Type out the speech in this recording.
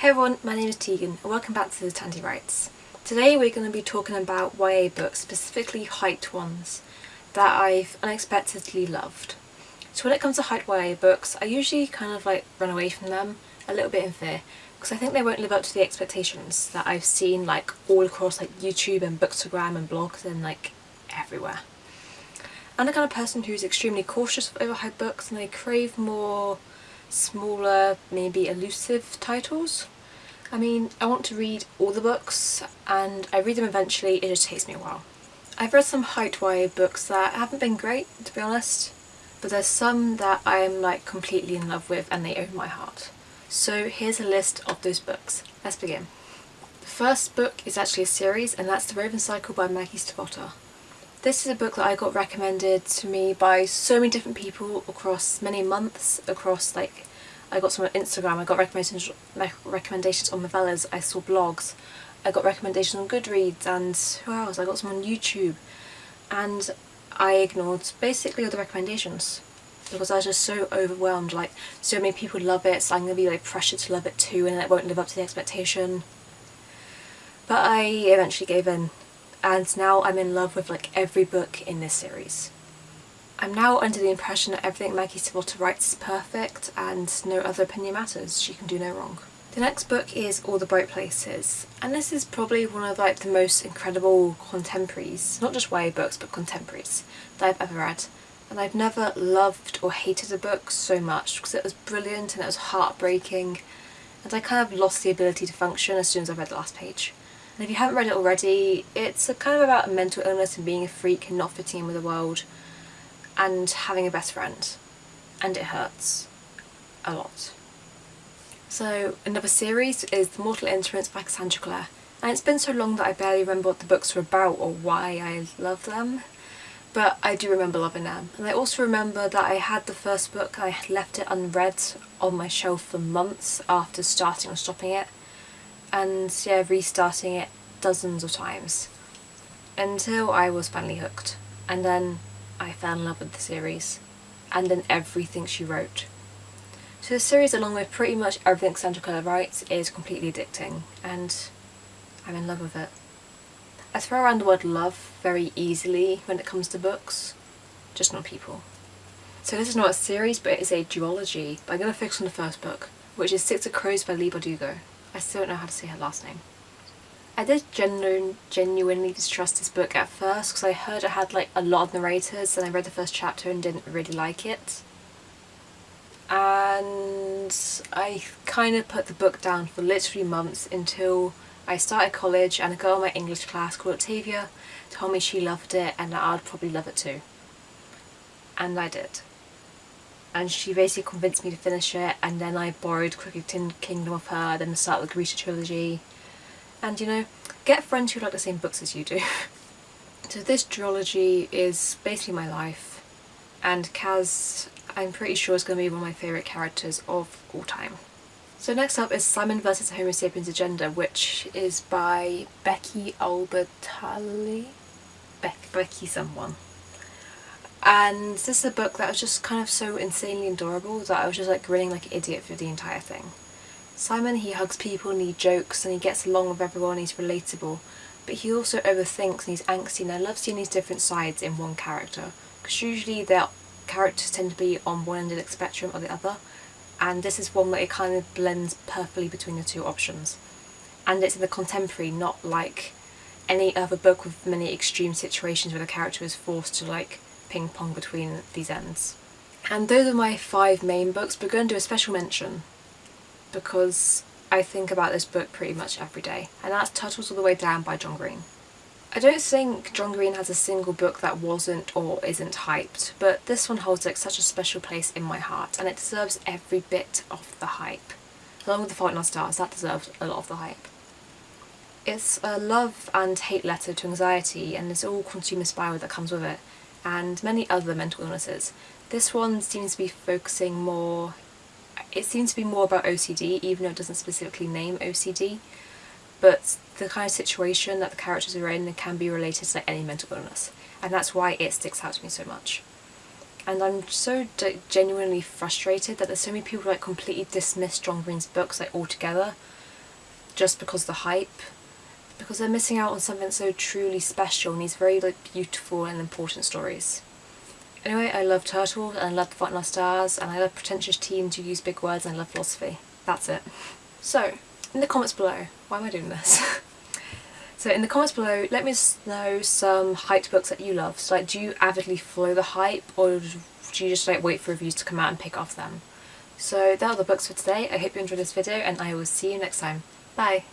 Hey everyone, my name is Tegan and welcome back to the Tandy Writes. Today we're going to be talking about YA books, specifically hyped ones, that I've unexpectedly loved. So when it comes to hyped YA books, I usually kind of like run away from them a little bit in fear because I think they won't live up to the expectations that I've seen like all across like YouTube and Bookstagram and blogs and like everywhere. I'm the kind of person who's extremely cautious of overhyped books and I crave more smaller, maybe elusive titles. I mean, I want to read all the books and I read them eventually, it just takes me a while. I've read some YA books that haven't been great, to be honest, but there's some that I'm like completely in love with and they own my heart. So here's a list of those books. Let's begin. The first book is actually a series and that's The Raven Cycle by Maggie Stiefvater. This is a book that I got recommended to me by so many different people across many months, across like, I got some on Instagram, I got recommendations, recommendations on Novellas, I saw blogs, I got recommendations on Goodreads and who else, I got some on YouTube and I ignored basically all the recommendations because I was just so overwhelmed, like so many people love it so I'm going to be like pressured to love it too and it won't live up to the expectation. But I eventually gave in and now I'm in love with like every book in this series. I'm now under the impression that everything Maggie Stiefvater writes is perfect and no other opinion matters, she can do no wrong. The next book is All the Bright Places and this is probably one of like the most incredible contemporaries, not just YA books but contemporaries that I've ever read and I've never loved or hated a book so much because it was brilliant and it was heartbreaking and I kind of lost the ability to function as soon as I read the last page. And if you haven't read it already, it's kind of about mental illness and being a freak and not fitting in with the world and having a best friend. And it hurts. A lot. So another series is The Mortal Instruments by Cassandra Clare. And it's been so long that I barely remember what the books were about or why I love them. But I do remember loving them. And I also remember that I had the first book, I left it unread on my shelf for months after starting or stopping it and yeah, restarting it dozens of times until I was finally hooked. And then I fell in love with the series and then everything she wrote. So the series along with pretty much everything Sandra Clare writes is completely addicting and I'm in love with it. I throw around the word love very easily when it comes to books, just not people. So this is not a series but it is a duology, but I'm going to focus on the first book, which is Six of Crows by Leigh Bardugo. I still don't know how to say her last name. I did genu genuinely distrust this book at first because I heard it had like a lot of narrators and I read the first chapter and didn't really like it. And I kind of put the book down for literally months until I started college and a girl in my English class called Octavia told me she loved it and that I'd probably love it too. And I did and she basically convinced me to finish it and then I borrowed Crooked Kingdom of her, then the start of the Grisha trilogy and you know, get friends who like the same books as you do. so this trilogy is basically my life and Kaz I'm pretty sure is going to be one of my favourite characters of all time. So next up is Simon the Homo Sapiens Agenda which is by Becky Albertalli? Be Becky someone and this is a book that was just kind of so insanely adorable that I was just like grinning like an idiot for the entire thing. Simon he hugs people and he jokes and he gets along with everyone he's relatable. But he also overthinks and he's angsty and I love seeing these different sides in one character. Because usually their characters tend to be on one end of the spectrum or the other. And this is one that it kind of blends perfectly between the two options. And it's in the contemporary not like any other book with many extreme situations where the character is forced to like ping pong between these ends. And those are my five main books, but I'm going to do a special mention because I think about this book pretty much every day, and that's Turtles All the Way Down by John Green. I don't think John Green has a single book that wasn't or isn't hyped, but this one holds like such a special place in my heart and it deserves every bit of the hype. Along with The Fault in Our Stars, that deserves a lot of the hype. It's a love and hate letter to anxiety and it's all consumer spiral that comes with it and many other mental illnesses. This one seems to be focusing more, it seems to be more about OCD even though it doesn't specifically name OCD but the kind of situation that the characters are in can be related to like any mental illness and that's why it sticks out to me so much. And I'm so genuinely frustrated that there's so many people like completely dismiss John Green's books like altogether just because of the hype because they're missing out on something so truly special and these very like beautiful and important stories. Anyway, I love turtles and I love the Fault in Our Stars and I love pretentious teens who use big words and I love philosophy. That's it. So, in the comments below, why am I doing this? so in the comments below, let me know some hyped books that you love. So like, do you avidly follow the hype or do you just like wait for reviews to come out and pick off them? So that are the books for today. I hope you enjoyed this video and I will see you next time. Bye!